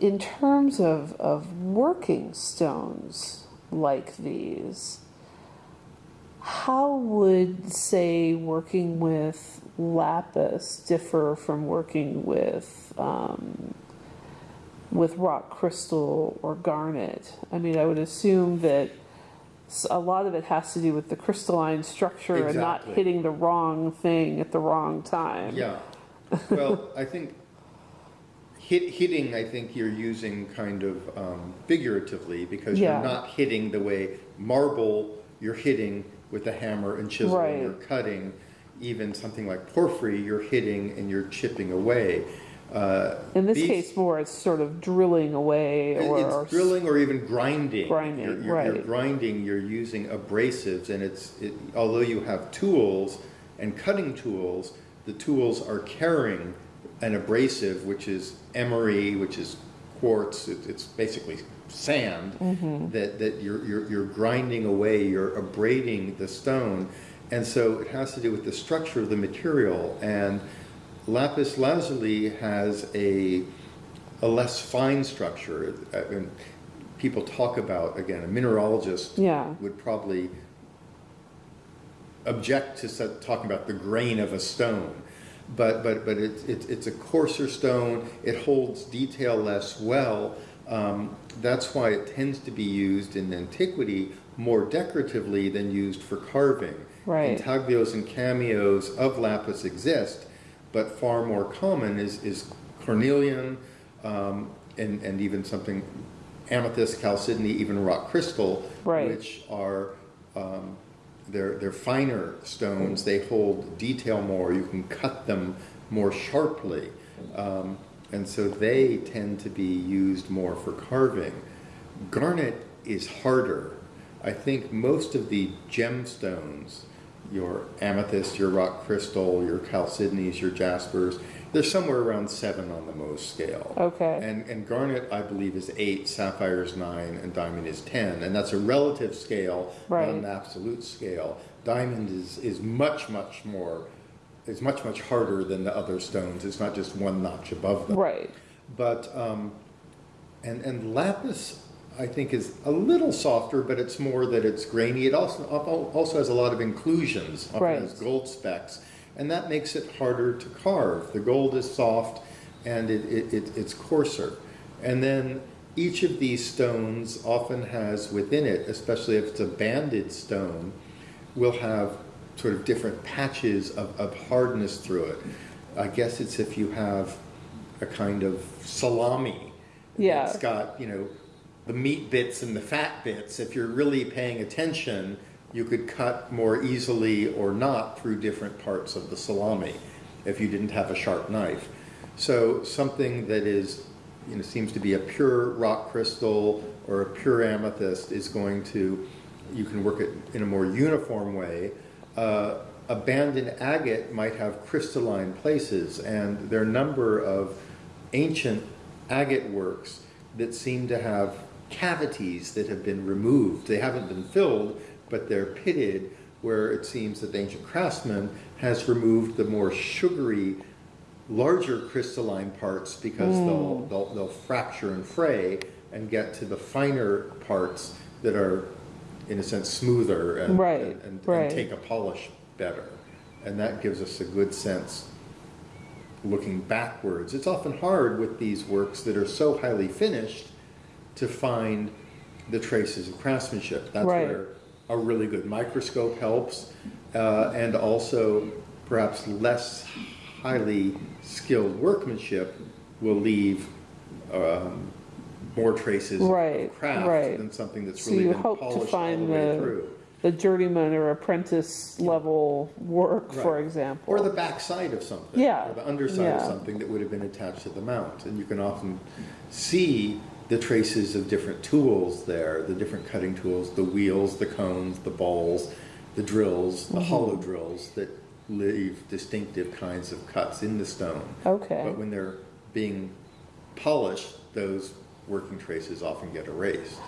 in terms of, of working stones like these, how would, say, working with lapis differ from working with um, with rock crystal or garnet? I mean, I would assume that a lot of it has to do with the crystalline structure and not hitting the wrong thing at the wrong time. Yeah, well, I think hit, hitting, I think you're using kind of um, figuratively because Yeah. you're not hitting the way marble you're hitting with a hammer and chisel and you're cutting. Even something like porphyry, you're hitting and you're chipping away. Uh, In this these- case, more it's sort of drilling away or It's drilling or even grinding. Grinding, You're- you're- You're right. grinding, you're using abrasives, and it's, it- although you have tools and cutting tools, the tools are carrying an abrasive, which is emery, which is quartz, it- it's basically sand, Mm-hmm. that, that you're, you're, you're grinding away, you're abrading the stone. And so it has to do with the structure of the material. And lapis lazuli has a, a less fine structure. Uh, and people talk about, again, a mineralogist Yeah. would probably object to talking about the grain of a stone. But, but, but it's, it's, it's a coarser stone, it holds detail less well. Um, that's why it tends to be used in antiquity more decoratively than used for carving. Right. Intaglios and cameos of lapis exist, but far more common is, is cornelian um, and, and even something amethyst, chalcedony, even rock crystal, Right. which are um, they're, they're finer stones. They hold detail more. You can cut them more sharply. Um, and so they tend to be used more for carving. Garnet is harder. I think most of the gemstones, your amethyst, your rock crystal, your chalcedonies, your jaspers, they're somewhere around seven on the Mohs scale. Okay. And, and garnet, I believe, is eight, sapphire is nine, and diamond is 10. And that's a relative scale, Right. not an absolute scale. Diamond is, is much, much more, is much, much harder than the other stones. It's not just one notch above them. right. But, um, and, and lapis, I think, is a little softer, but it's more that it's grainy. It also, also has a lot of inclusions, often Right. has gold specks, and that makes it harder to carve. The gold is soft and it, it, it, it's coarser. And then each of these stones often has within it, especially if it's a banded stone, will have sort of different patches of, of hardness through it. I guess it's if you have a kind of salami. Yeah. It's got, you know, the meat bits and the fat bits. If you're really paying attention, you could cut more easily or not through different parts of the salami if you didn't have a sharp knife. So something that is, you know, seems to be a pure rock crystal or a pure amethyst is going to, you can work it in a more uniform way. Uh, a banded agate might have crystalline places, and there are a number of ancient agate works that seem to have cavities that have been removed. They haven't been filled, but they're pitted, where it seems that the ancient craftsman has removed the more sugary, larger crystalline parts because hmm. they'll, they'll, they'll fracture and fray and get to the finer parts that are, in a sense, smoother and, Right, and, and, right. and take a polish better. And that gives us a good sense looking backwards. It's often hard with these works that are so highly finished to find the traces of craftsmanship. That's Right. where a really good microscope helps, uh, and also perhaps less highly skilled workmanship will leave um, more traces Right, of craft right. than something that's So really you been hope to polished all the find way the, through. the journeyman or apprentice level work, for example. Or the backside of something. Yeah, Or the underside of something that would have been attached to the mount. And you can often see the traces of different tools there, the different cutting tools, the wheels, the cones, the balls, the drills, the Mm-hmm. hollow drills that leave distinctive kinds of cuts in the stone. Okay. But when they're being polished, those working traces often get erased.